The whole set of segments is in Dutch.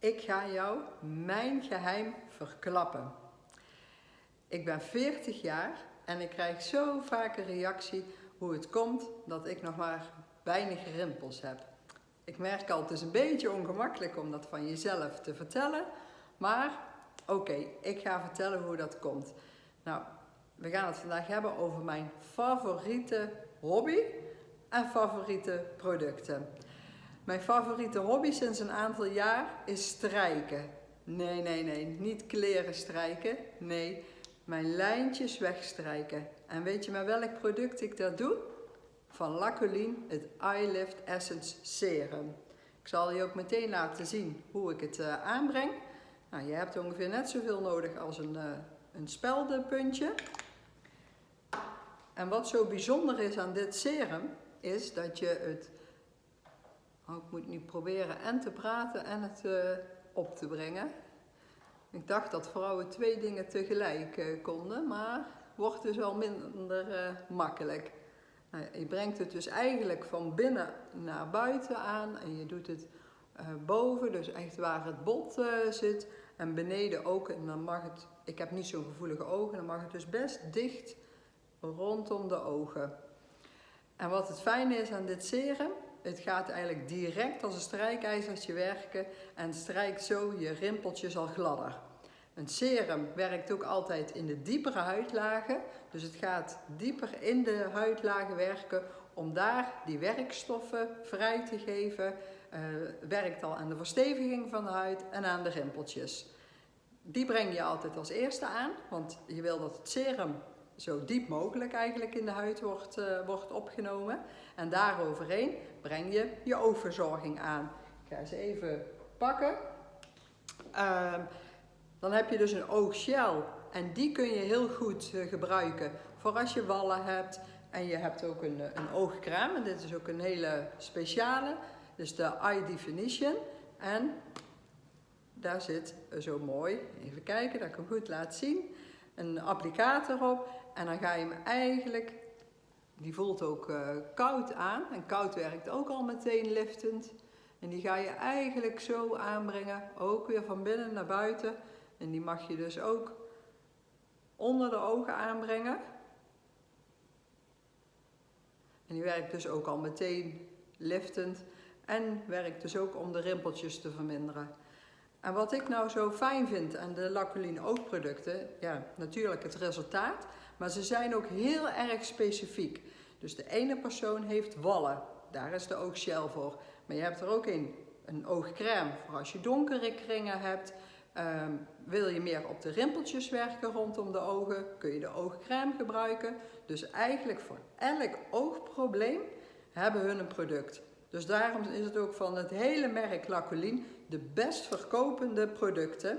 Ik ga jou mijn geheim verklappen. Ik ben 40 jaar en ik krijg zo vaak een reactie hoe het komt dat ik nog maar weinig rimpels heb. Ik merk al, het is een beetje ongemakkelijk om dat van jezelf te vertellen, maar oké, ik ga vertellen hoe dat komt. Nou, we gaan het vandaag hebben over mijn favoriete hobby en favoriete producten. Mijn favoriete hobby sinds een aantal jaar is strijken. Nee, nee, nee, niet kleren strijken. Nee, mijn lijntjes wegstrijken. En weet je met welk product ik dat doe? Van Lacoline, het Eye Lift Essence Serum. Ik zal je ook meteen laten zien hoe ik het uh, aanbreng. Nou, je hebt ongeveer net zoveel nodig als een, uh, een speldenpuntje. En wat zo bijzonder is aan dit serum, is dat je het Oh, ik moet nu proberen en te praten en het uh, op te brengen. Ik dacht dat vrouwen twee dingen tegelijk uh, konden, maar wordt dus wel minder uh, makkelijk. Nou, je brengt het dus eigenlijk van binnen naar buiten aan en je doet het boven, dus echt waar het bot zit. En beneden ook, en dan mag het, ik heb niet zo'n gevoelige ogen, dan mag het dus best dicht rondom de ogen. En wat het fijne is aan dit serum, het gaat eigenlijk direct als een strijkijzertje werken en strijkt zo je rimpeltjes al gladder. Een serum werkt ook altijd in de diepere huidlagen, dus het gaat dieper in de huidlagen werken om daar die werkstoffen vrij te geven. Uh, werkt al aan de versteviging van de huid en aan de rimpeltjes. Die breng je altijd als eerste aan, want je wil dat het serum zo diep mogelijk eigenlijk in de huid wordt, uh, wordt opgenomen. En daaroverheen breng je je oogverzorging aan. Ik ga ze even pakken. Uh, dan heb je dus een ooggel en die kun je heel goed uh, gebruiken voor als je wallen hebt. En je hebt ook een, een oogcrème en dit is ook een hele speciale. Dus de Eye Definition. En daar zit zo mooi, even kijken dat ik hem goed laat zien, een applicator op. En dan ga je hem eigenlijk, die voelt ook uh, koud aan. En koud werkt ook al meteen liftend. En die ga je eigenlijk zo aanbrengen, ook weer van binnen naar buiten. En die mag je dus ook onder de ogen aanbrengen. En die werkt dus ook al meteen liftend. En werkt dus ook om de rimpeltjes te verminderen. En wat ik nou zo fijn vind aan de Lacoline oogproducten, ja, natuurlijk het resultaat, maar ze zijn ook heel erg specifiek. Dus de ene persoon heeft wallen, daar is de oogshell voor. Maar je hebt er ook een, een oogcrème voor als je donkere kringen hebt. Um, wil je meer op de rimpeltjes werken rondom de ogen, kun je de oogcrème gebruiken. Dus eigenlijk voor elk oogprobleem hebben hun een product. Dus daarom is het ook van het hele merk Lacoline de best verkopende producten.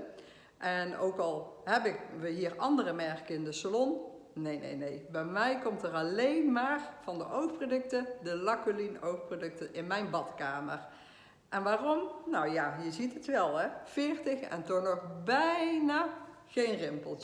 En ook al hebben we hier andere merken in de salon, nee, nee, nee. Bij mij komt er alleen maar van de oogproducten, de Lacoline oogproducten in mijn badkamer. En waarom? Nou ja, je ziet het wel hè, 40 en toch nog bijna geen rimpeltjes.